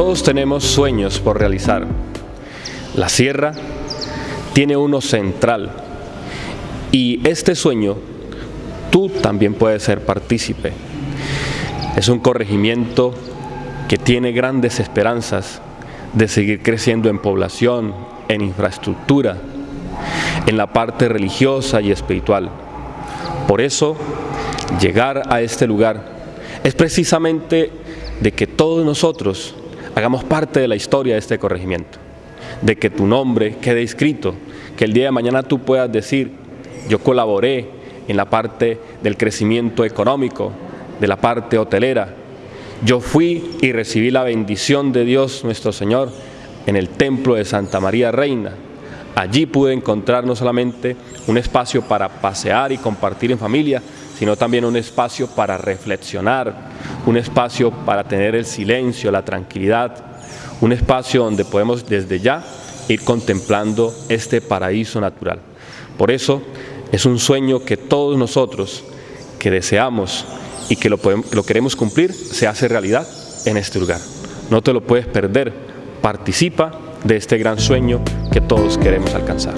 Todos tenemos sueños por realizar. La sierra tiene uno central y este sueño tú también puedes ser partícipe. Es un corregimiento que tiene grandes esperanzas de seguir creciendo en población, en infraestructura, en la parte religiosa y espiritual. Por eso, llegar a este lugar es precisamente de que todos nosotros hagamos parte de la historia de este corregimiento, de que tu nombre quede escrito, que el día de mañana tú puedas decir, yo colaboré en la parte del crecimiento económico, de la parte hotelera, yo fui y recibí la bendición de Dios nuestro Señor en el templo de Santa María Reina. Allí pude encontrar no solamente un espacio para pasear y compartir en familia, sino también un espacio para reflexionar, un espacio para tener el silencio, la tranquilidad, un espacio donde podemos desde ya ir contemplando este paraíso natural. Por eso es un sueño que todos nosotros que deseamos y que lo, queremos cumplir, se hace realidad en este lugar. No te lo puedes perder, participa de este gran sueño que todos queremos alcanzar.